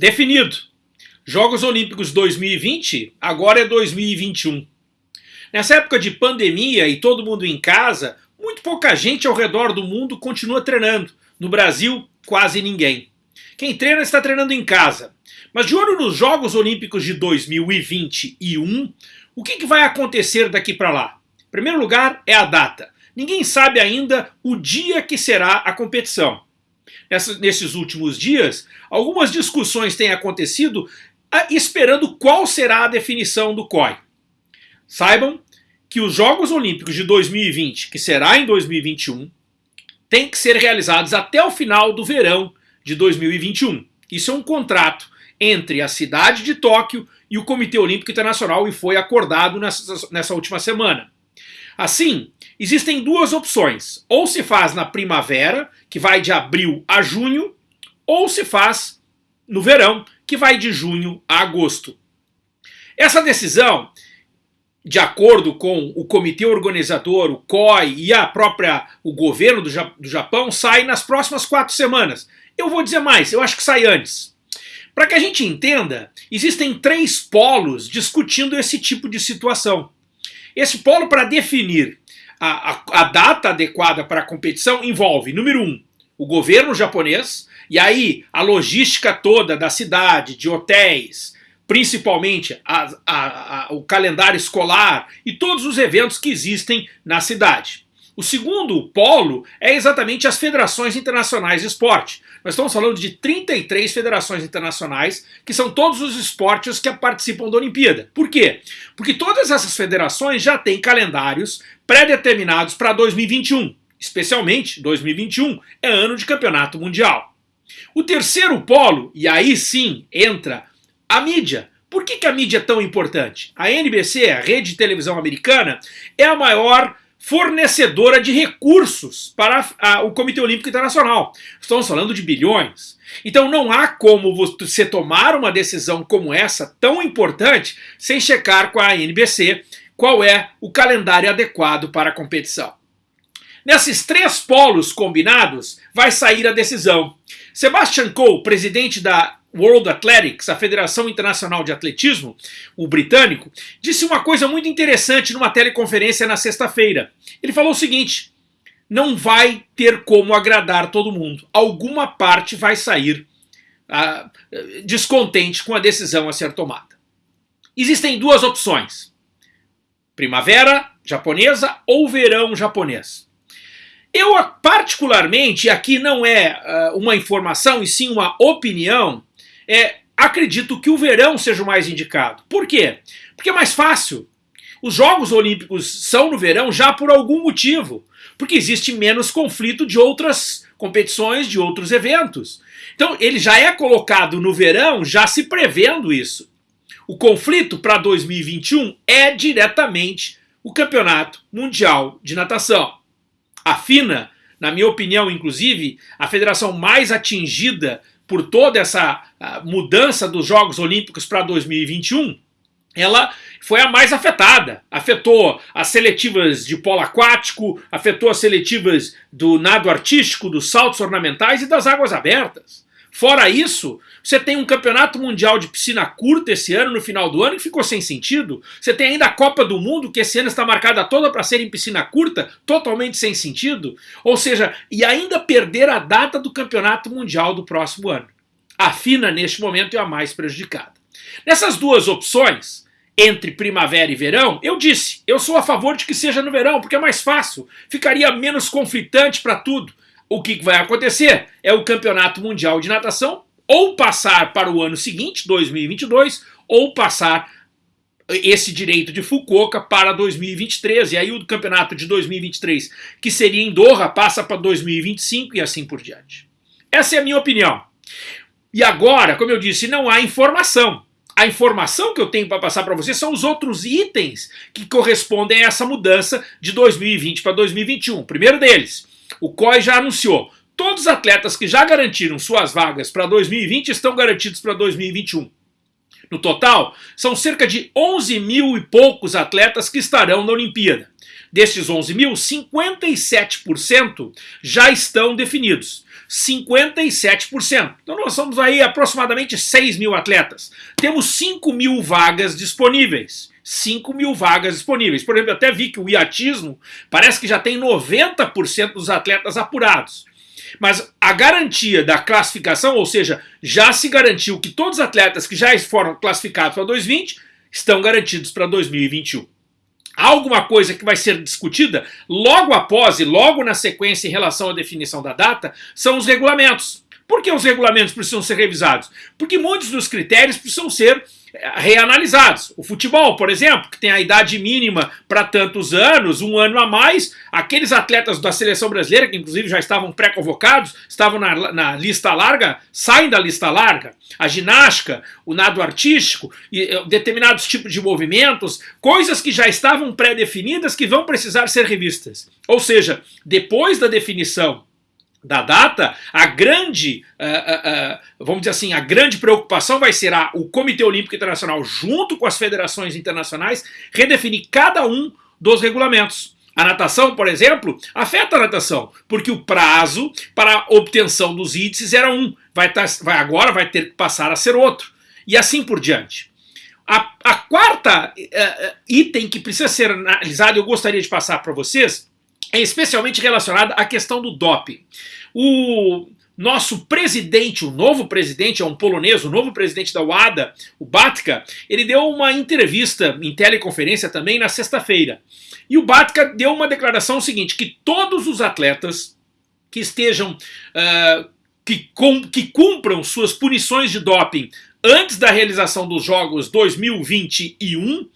Definido. Jogos Olímpicos 2020 agora é 2021. Nessa época de pandemia e todo mundo em casa, muito pouca gente ao redor do mundo continua treinando. No Brasil, quase ninguém. Quem treina está treinando em casa. Mas de olho nos Jogos Olímpicos de 2021, o que, que vai acontecer daqui para lá? Em primeiro lugar é a data. Ninguém sabe ainda o dia que será a competição. Nesses últimos dias, algumas discussões têm acontecido esperando qual será a definição do COI. Saibam que os Jogos Olímpicos de 2020, que será em 2021, têm que ser realizados até o final do verão de 2021. Isso é um contrato entre a cidade de Tóquio e o Comitê Olímpico Internacional e foi acordado nessa, nessa última semana. Assim, existem duas opções. Ou se faz na primavera, que vai de abril a junho, ou se faz no verão, que vai de junho a agosto. Essa decisão, de acordo com o comitê organizador, o COI e a própria o governo do, do Japão, sai nas próximas quatro semanas. Eu vou dizer mais, eu acho que sai antes. Para que a gente entenda, existem três polos discutindo esse tipo de situação. Esse polo para definir a, a, a, data adequada para a competição envolve, número um, o governo japonês, e aí a logística toda da cidade, de hotéis, principalmente a, o calendário escolar e todos os eventos que existem na cidade. O segundo polo é exatamente as federações internacionais de esporte. Nós estamos falando de 33 federações internacionais, que são todos os esportes que participam da Olimpíada. Por quê? Porque todas essas federações já têm calendários pré-determinados para 2021. Especialmente 2021 é ano de campeonato mundial. O terceiro polo, e aí sim entra a mídia. Por que, que a mídia é tão importante? A NBC, a rede de televisão americana, é a maior fornecedora de recursos para a, o Comitê Olímpico Internacional. Estamos falando de bilhões. Então não há como você tomar uma decisão como essa, tão importante, sem checar com a NBC qual é o calendário adequado para a competição. Nesses três polos combinados, vai sair a decisão. Sebastian Coe, presidente da World Athletics, a Federação Internacional de Atletismo, o britânico, disse uma coisa muito interessante numa teleconferência na sexta-feira. Ele falou o seguinte: não vai ter como agradar todo mundo. Alguma parte vai sair ah, descontente com a decisão a ser tomada. Existem duas opções: primavera japonesa ou verão japonês. Eu, particularmente, aqui não é uh, uma informação e sim uma opinião, é, acredito que o verão seja o mais indicado. Por quê? Porque é mais fácil. Os Jogos Olímpicos são no verão já por algum motivo. Porque existe menos conflito de outras competições, de outros eventos. Então ele já é colocado no verão, já se prevendo isso. O conflito para 2021 é diretamente o Campeonato Mundial de Natação. A FINA, na minha opinião, inclusive, a federação mais atingida por toda essa mudança dos Jogos Olímpicos para 2021, ela foi a mais afetada. Afetou as seletivas de polo aquático, afetou as seletivas do nado artístico, dos saltos ornamentais e das águas abertas. Fora isso, você tem um campeonato mundial de piscina curta esse ano, no final do ano, que ficou sem sentido. Você tem ainda a Copa do Mundo, que esse ano está marcada toda para ser em piscina curta, totalmente sem sentido. Ou seja, e ainda perder a data do campeonato mundial do próximo ano. A FINA, neste momento, é a mais prejudicada. Nessas duas opções, entre primavera e verão, eu disse, eu sou a favor de que seja no verão, porque é mais fácil, ficaria menos conflitante para tudo. O que vai acontecer é o Campeonato Mundial de Natação ou passar para o ano seguinte, 2022, ou passar esse direito de Fukuoka para 2023, e aí o campeonato de 2023, que seria em Doha, passa para 2025 e assim por diante. Essa é a minha opinião. E agora, como eu disse, não há informação. A informação que eu tenho para passar para você são os outros itens que correspondem a essa mudança de 2020 para 2021. primeiro deles, o COI já anunciou. Todos os atletas que já garantiram suas vagas para 2020 estão garantidos para 2021. No total, são cerca de 11 mil e poucos atletas que estarão na Olimpíada. desses 11 mil, 57% já estão definidos. 57%. Então nós somos aí aproximadamente 6 mil atletas. Temos 5 mil vagas disponíveis. 5 mil vagas disponíveis. Por exemplo, eu até vi que o iatismo parece que já tem 90% dos atletas apurados. Mas a garantia da classificação, ou seja, já se garantiu que todos os atletas que já foram classificados para 2020 estão garantidos para 2021 alguma coisa que vai ser discutida logo após e logo na sequência em relação à definição da data são os regulamentos. Por que os regulamentos precisam ser revisados? Porque muitos dos critérios precisam ser reanalisados. O futebol, por exemplo, que tem a idade mínima para tantos anos, um ano a mais, aqueles atletas da seleção brasileira, que inclusive já estavam pré-convocados, estavam na, na, lista larga, saem da lista larga. A ginástica, o nado artístico, e, determinados tipos de movimentos, coisas que já estavam pré-definidas que vão precisar ser revistas. Ou seja, depois da definição da data, a grande, uh, uh, uh, vamos dizer assim, a grande preocupação vai ser a, o Comitê Olímpico Internacional, junto com as federações internacionais, redefinir cada um dos regulamentos. A natação, por exemplo, afeta a natação, porque o prazo para obtenção dos índices era um, vai, tá, vai agora vai ter que passar a ser outro, e assim por diante. A, a quarta item que precisa ser analisado, eu gostaria de passar para vocês, é especialmente relacionada à questão do doping. O nosso presidente, o novo presidente, é um polonês, o novo presidente da WADA, o Batka, ele deu uma entrevista em teleconferência também na sexta-feira. E o Batka deu uma declaração seguinte, que todos os atletas que estejam, uh, que, com, que cumpram suas punições de doping antes da realização dos Jogos 2021,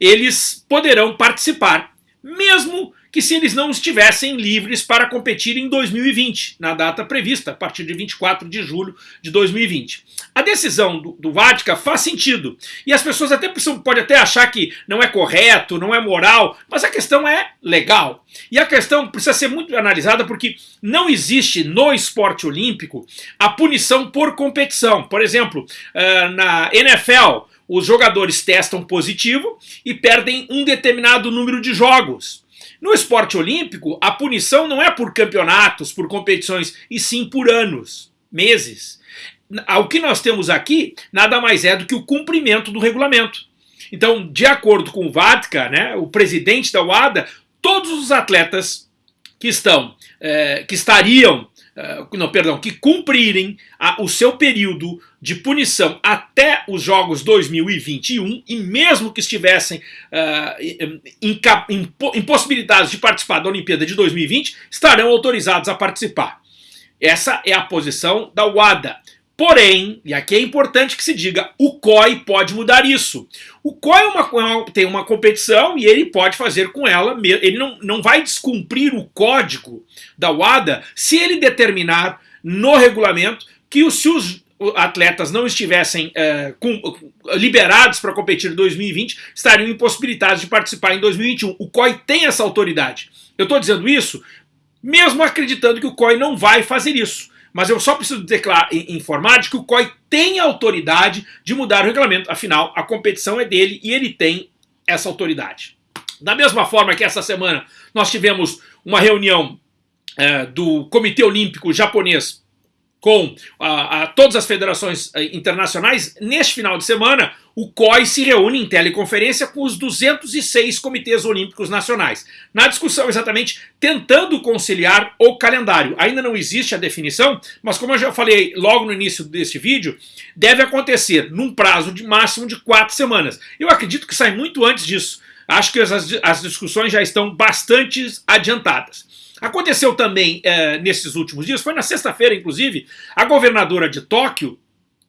eles poderão participar, mesmo que se eles não estivessem livres para competir em 2020, na data prevista, a partir de 24 de julho de 2020. A decisão do, do faz sentido, e as pessoas até podem até achar que não é correto, não é moral, mas a questão é legal. E a questão precisa ser muito analisada porque não existe no esporte olímpico a punição por competição. Por exemplo, eh, na NFL, os jogadores testam positivo e perdem um determinado número de jogos. No esporte olímpico, a punição não é por campeonatos, por competições, e sim por anos, meses. O que nós temos aqui nada mais é do que o cumprimento do regulamento. Então, de acordo com o VADCA, né, o presidente da UADA, todos os atletas que estão, é, que estariam não, perdão, que cumprirem a, o seu período de punição até os Jogos 2021 e mesmo que estivessem uh, impossibilitados de participar da Olimpíada de 2020, estarão autorizados a participar. Essa é a posição da WADA. Porém, e aqui é importante que se diga, o COI pode mudar isso. O COI é uma, tem uma competição e ele pode fazer com ela, ele não, não vai descumprir o código da WADA se ele determinar no regulamento que os, se os atletas não estivessem é, com, liberados para competir em 2020, estariam impossibilitados de participar em 2021. O COI tem essa autoridade. Eu estou dizendo isso mesmo acreditando que o COI não vai fazer isso mas eu só preciso declarar, informar de que o COI tem autoridade de mudar o regulamento, afinal, a competição é dele e ele tem essa autoridade. Da mesma forma que essa semana nós tivemos uma reunião é, do Comitê Olímpico Japonês com a, a, todas as federações eh, internacionais, neste final de semana, o COI se reúne em teleconferência com os 206 comitês olímpicos nacionais, na discussão exatamente tentando conciliar o calendário. Ainda não existe a definição, mas como eu já falei logo no início deste vídeo, deve acontecer num prazo de máximo de quatro semanas. Eu acredito que sai muito antes disso. Acho que as, as discussões já estão bastante adiantadas. Aconteceu também é, nesses últimos dias, foi na sexta-feira, inclusive, a governadora de Tóquio,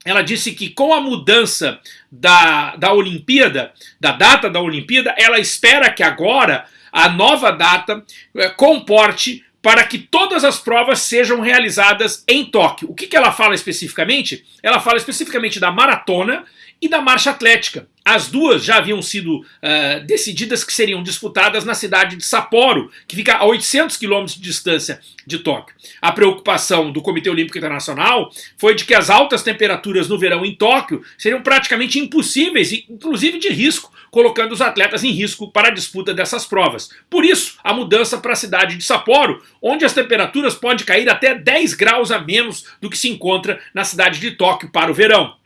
ela disse que com a mudança da, da Olimpíada, da data da Olimpíada, ela espera que agora a nova data é, comporte para que todas as provas sejam realizadas em Tóquio. O que, que ela fala especificamente? Ela fala especificamente da maratona e da marcha atlética. As duas já haviam sido uh, decididas que seriam disputadas na cidade de Sapporo, que fica a 800 quilômetros de distância de Tóquio. A preocupação do Comitê Olímpico Internacional foi de que as altas temperaturas no verão em Tóquio seriam praticamente impossíveis, inclusive de risco, colocando os atletas em risco para a disputa dessas provas. Por isso, a mudança para a cidade de Sapporo, onde as temperaturas podem cair até 10 graus a menos do que se encontra na cidade de Tóquio para o verão.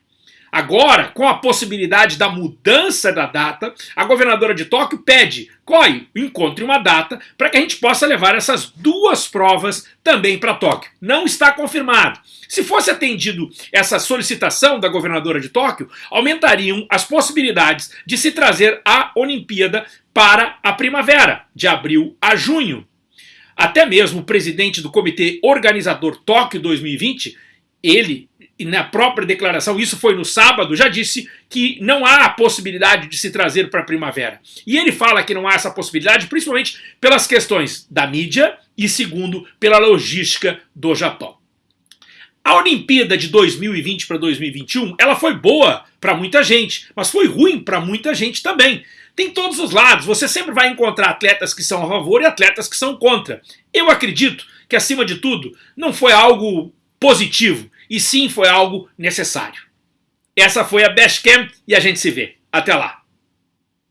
Agora, com a possibilidade da mudança da data, a governadora de Tóquio pede, COI, encontre uma data para que a gente possa levar essas duas provas também para Tóquio. Não está confirmado. Se fosse atendido essa solicitação da governadora de Tóquio, aumentariam as possibilidades de se trazer a Olimpíada para a primavera, de abril a junho. Até mesmo o presidente do comitê organizador Tóquio 2020, ele e na própria declaração, isso foi no sábado, já disse que não há a possibilidade de se trazer para a primavera. E ele fala que não há essa possibilidade, principalmente pelas questões da mídia e, segundo, pela logística do Japão. A Olimpíada de 2020 para 2021, ela foi boa para muita gente, mas foi ruim para muita gente também. Tem todos os lados, você sempre vai encontrar atletas que são a favor e atletas que são contra. Eu acredito que, acima de tudo, não foi algo positivo, e sim foi algo necessário. Essa foi a Best Camp e a gente se vê. Até lá!